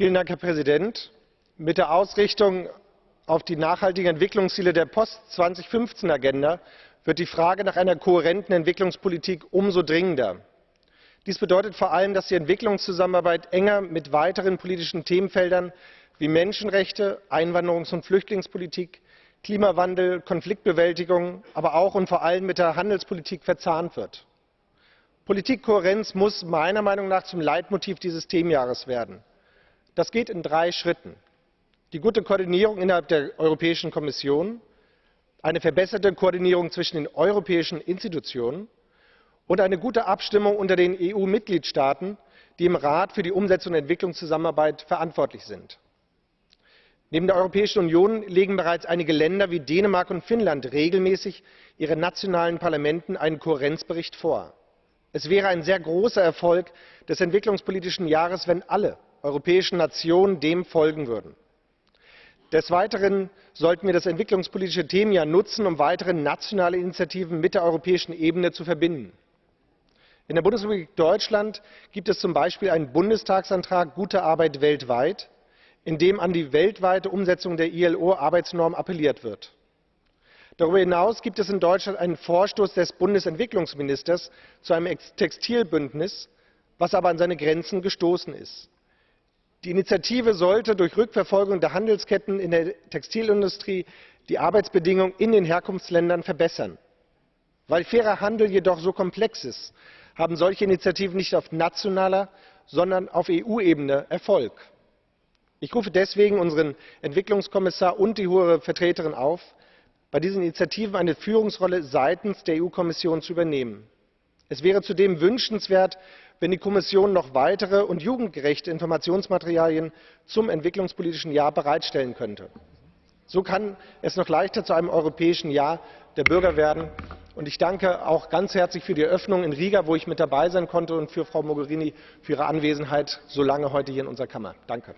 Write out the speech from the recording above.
Herr Präsident! Mit der Ausrichtung auf die nachhaltigen Entwicklungsziele der Post-2015-Agenda wird die Frage nach einer kohärenten Entwicklungspolitik umso dringender. Dies bedeutet vor allem, dass die Entwicklungszusammenarbeit enger mit weiteren politischen Themenfeldern wie Menschenrechte, Einwanderungs- und Flüchtlingspolitik, Klimawandel, Konfliktbewältigung, aber auch und vor allem mit der Handelspolitik verzahnt wird. Politikkohärenz muss meiner Meinung nach zum Leitmotiv dieses Themenjahres werden. Das geht in drei Schritten die gute Koordinierung innerhalb der Europäischen Kommission, eine verbesserte Koordinierung zwischen den europäischen Institutionen und eine gute Abstimmung unter den EU-Mitgliedstaaten, die im Rat für die Umsetzung der Entwicklungszusammenarbeit verantwortlich sind. Neben der Europäischen Union legen bereits einige Länder wie Dänemark und Finnland regelmäßig ihren nationalen Parlamenten einen Kohärenzbericht vor. Es wäre ein sehr großer Erfolg des entwicklungspolitischen Jahres, wenn alle europäischen Nationen dem folgen würden. Des Weiteren sollten wir das entwicklungspolitische Themenjahr nutzen, um weitere nationale Initiativen mit der europäischen Ebene zu verbinden. In der Bundesrepublik Deutschland gibt es zum Beispiel einen Bundestagsantrag Gute Arbeit weltweit, in dem an die weltweite Umsetzung der ILO-Arbeitsnorm appelliert wird. Darüber hinaus gibt es in Deutschland einen Vorstoß des Bundesentwicklungsministers zu einem Textilbündnis, was aber an seine Grenzen gestoßen ist. Die Initiative sollte durch Rückverfolgung der Handelsketten in der Textilindustrie die Arbeitsbedingungen in den Herkunftsländern verbessern. Weil fairer Handel jedoch so komplex ist, haben solche Initiativen nicht auf nationaler, sondern auf EU-Ebene Erfolg. Ich rufe deswegen unseren Entwicklungskommissar und die Hohe Vertreterin auf, bei diesen Initiativen eine Führungsrolle seitens der EU-Kommission zu übernehmen. Es wäre zudem wünschenswert, wenn die Kommission noch weitere und jugendgerechte Informationsmaterialien zum entwicklungspolitischen Jahr bereitstellen könnte. So kann es noch leichter zu einem europäischen Jahr der Bürger werden. Und ich danke auch ganz herzlich für die Eröffnung in Riga, wo ich mit dabei sein konnte, und für Frau Mogherini für ihre Anwesenheit so lange heute hier in unserer Kammer. Danke.